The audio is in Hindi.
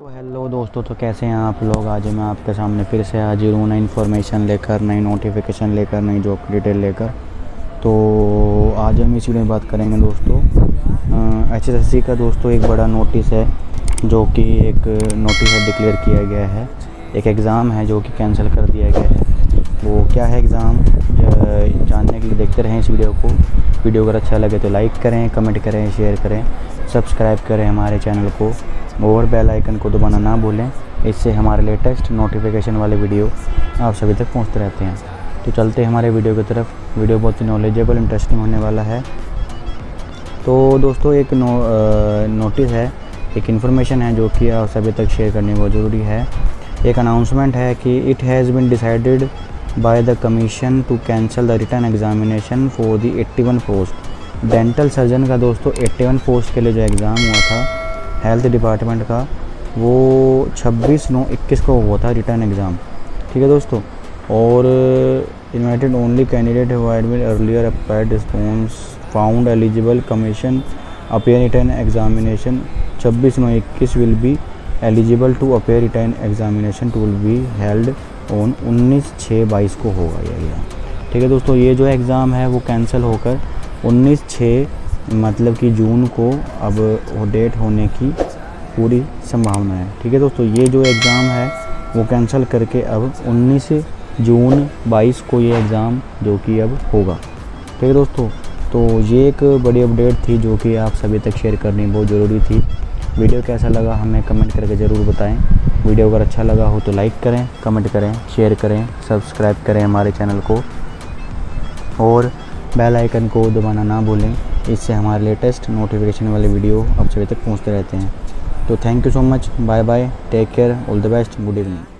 तो हेलो दोस्तों तो कैसे हैं आप लोग? आज मैं आपके सामने फिर से हाजिर हूँ नई इन्फॉर्मेशन लेकर, नई नोटिफिकेशन लेकर, नई जॉब की डिटेल लेकर। तो आज हम इसी में बात करेंगे दोस्तों। एच एस का दोस्तों एक बड़ा नोटिस है, जो कि एक नोटिस है डिक्लेयर किया गया है। एक एग्ज़ाम है जो कि कैंसिल कर दिया गया है। वो क्या है एग्ज़ाम जानने के लिए देखते रहें इस वीडियो को। वीडियो अगर अच्छा लगे तो लाइक करें कमेंट करें शेयर करें। सब्सक्राइब करें हमारे चैनल को। और बेल आइकन को दबाना ना भूलें। इससे हमारे लेटेस्ट नोटिफिकेशन वाले वीडियो आप सभी तक पहुँचते रहते हैं। तो चलते हैं हमारे वीडियो की तरफ़। वीडियो बहुत ही नॉलेजेबल इंटरेस्टिंग होने वाला है। तो दोस्तों एक नो, आ, नोटिस है एक इन्फॉर्मेशन है जो कि आप सभी तक शेयर करनी बहुत ज़रूरी है। एक अनाउंसमेंट है कि it has been decided by the commission to cancel the return examination for the 81 post dental surgeon का दोस्तों 81 पोस्ट के लिए जो एग्ज़ाम हुआ था हेल्थ डिपार्टमेंट का, वो 26 नौ इक्कीस को हुआ था रिटर्न एग्ज़ाम ठीक है दोस्तों? और invited only candidate admit earlier appeared response found eligible commission appear return examination 26 नौ इक्कीस will be eligible to appear return examination to will be held on 19 छः बाईस को होगा ये ठीक है दोस्तों, ये जो एग्ज़ाम है, वो कैंसिल होकर 19 छः मतलब कि जून को अब वो डेट होने की पूरी संभावना है। ठीक है दोस्तों, ये जो एग्ज़ाम है, वो कैंसिल करके अब 19 जून 22 को ये एग्ज़ाम जो कि अब होगा। ठीक है दोस्तों तो ये एक बड़ी अपडेट थी जो कि आप सभी तक शेयर करनी बहुत ज़रूरी थी। वीडियो कैसा लगा हमें कमेंट करके ज़रूर बताएँ। वीडियो अगर अच्छा लगा हो तो लाइक करें कमेंट करें शेयर करें सब्सक्राइब करें हमारे चैनल को। और बेल आइकन को दबाना ना भूलें। इससे हमारे लेटेस्ट नोटिफिकेशन वाले वीडियो आप सभी तक पहुँचते रहते हैं। तो thank you so much bye bye take care all the best good evening